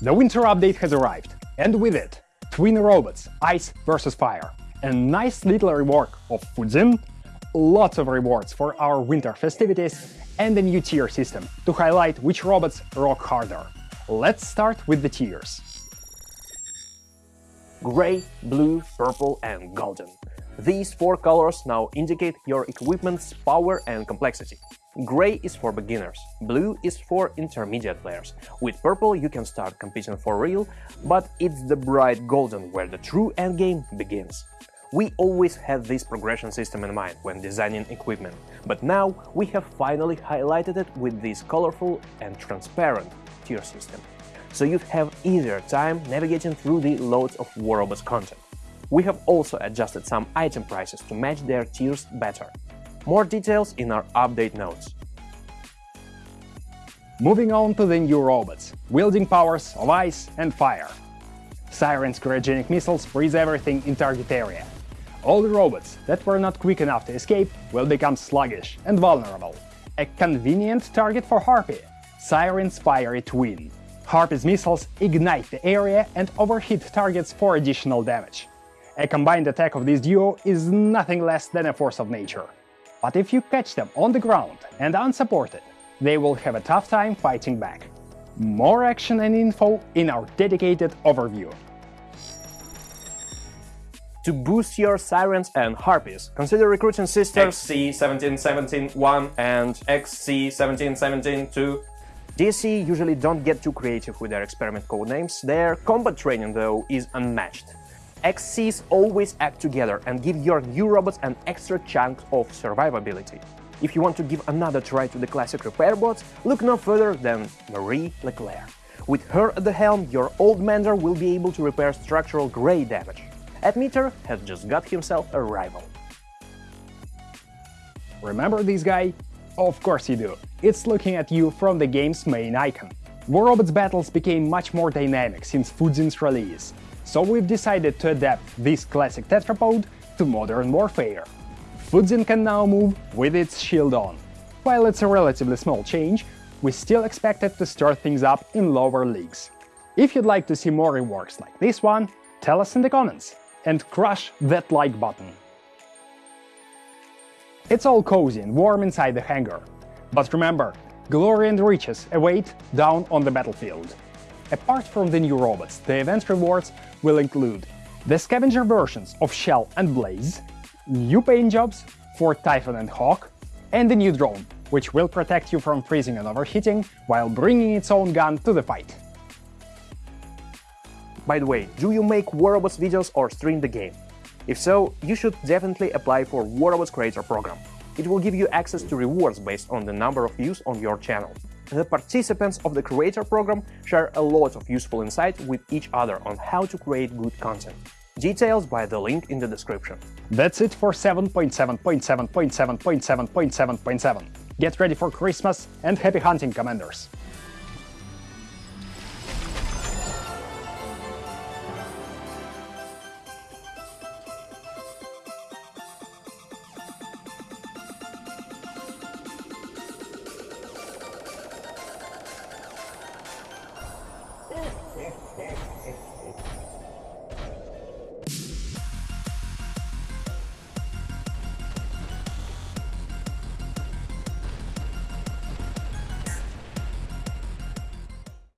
The winter update has arrived, and with it, twin robots, Ice vs Fire, a nice little rework of Fujin, lots of rewards for our winter festivities, and a new tier system to highlight which robots rock harder. Let's start with the tiers. Gray, blue, purple and golden. These four colors now indicate your equipment's power and complexity. Gray is for beginners, blue is for intermediate players. With purple you can start competing for real, but it's the bright golden where the true endgame begins. We always had this progression system in mind when designing equipment, but now we have finally highlighted it with this colorful and transparent tier system. So you have easier time navigating through the loads of War Robots content. We have also adjusted some item prices to match their tiers better. More details in our update notes. Moving on to the new robots, wielding powers of ice and fire. Siren's cryogenic missiles freeze everything in target area. All the robots that were not quick enough to escape will become sluggish and vulnerable. A convenient target for Harpy, Siren's fiery twin. Harpy's missiles ignite the area and overheat targets for additional damage. A combined attack of this duo is nothing less than a force of nature. But if you catch them on the ground and unsupported, they will have a tough time fighting back. More action and info in our dedicated overview. To boost your Sirens and Harpies, consider recruiting sisters XC1717-1 and XC1717-2. DSC usually don't get too creative with their experiment codenames, their combat training though is unmatched. XCs always act together and give your new robots an extra chunk of survivability. If you want to give another try to the classic repair bots, look no further than Marie Leclerc. With her at the helm, your old Mender will be able to repair structural grey damage. Admeter has just got himself a rival. Remember this guy? Of course you do. It's looking at you from the game's main icon. War Robots battles became much more dynamic since Fujin's release, so we've decided to adapt this classic tetrapod to modern warfare. Fujin can now move with its shield on. While it's a relatively small change, we still expect it to stir things up in lower leagues. If you'd like to see more reworks like this one, tell us in the comments and crush that like button. It's all cozy and warm inside the hangar. But remember, glory and riches await down on the battlefield. Apart from the new robots, the event rewards will include the scavenger versions of Shell and Blaze, new paint jobs for Typhon and Hawk, and the new drone, which will protect you from freezing and overheating while bringing its own gun to the fight. By the way, do you make War Robots videos or stream the game? If so, you should definitely apply for War Robots Creator Program. It will give you access to rewards based on the number of views on your channel. The participants of the Creator Program share a lot of useful insight with each other on how to create good content. Details by the link in the description. That's it for 7.7.7.7.7.7.7. Get ready for Christmas and happy hunting, Commanders!